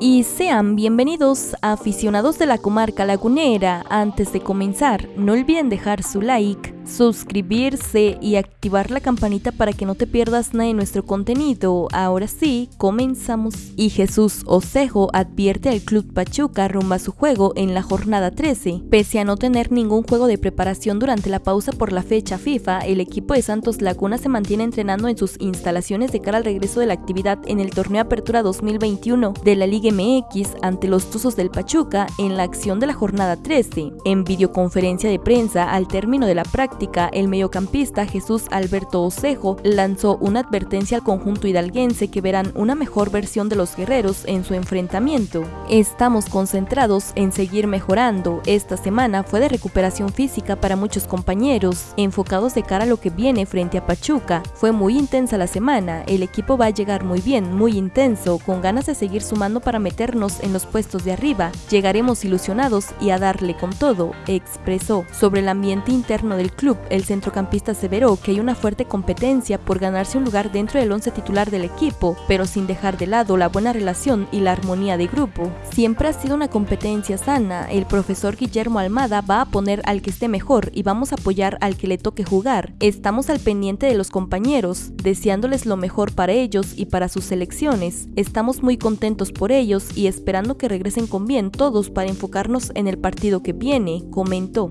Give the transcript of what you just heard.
y sean bienvenidos aficionados de la comarca lagunera. Antes de comenzar, no olviden dejar su like, suscribirse y activar la campanita para que no te pierdas nada de nuestro contenido. Ahora sí, comenzamos. Y Jesús Osejo advierte al Club Pachuca rumbo a su juego en la jornada 13. Pese a no tener ningún juego de preparación durante la pausa por la fecha FIFA, el equipo de Santos Laguna se mantiene entrenando en sus instalaciones de cara al regreso de la actividad en el torneo Apertura 2021 de la Liga MX ante los Tuzos del Pachuca en la acción de la jornada 13. En videoconferencia de prensa al término de la práctica, el mediocampista Jesús Alberto Osejo lanzó una advertencia al conjunto hidalguense que verán una mejor versión de los guerreros en su enfrentamiento. Estamos concentrados en seguir mejorando. Esta semana fue de recuperación física para muchos compañeros, enfocados de cara a lo que viene frente a Pachuca. Fue muy intensa la semana, el equipo va a llegar muy bien, muy intenso, con ganas de seguir sumando para meternos en los puestos de arriba. Llegaremos ilusionados y a darle con todo, expresó. Sobre el ambiente interno del club, el centrocampista aseveró que hay una fuerte competencia por ganarse un lugar dentro del once titular del equipo, pero sin dejar de lado la buena relación y la armonía de grupo. Siempre ha sido una competencia sana, el profesor Guillermo Almada va a poner al que esté mejor y vamos a apoyar al que le toque jugar. Estamos al pendiente de los compañeros, deseándoles lo mejor para ellos y para sus selecciones. Estamos muy contentos por ellos y esperando que regresen con bien todos para enfocarnos en el partido que viene, comentó.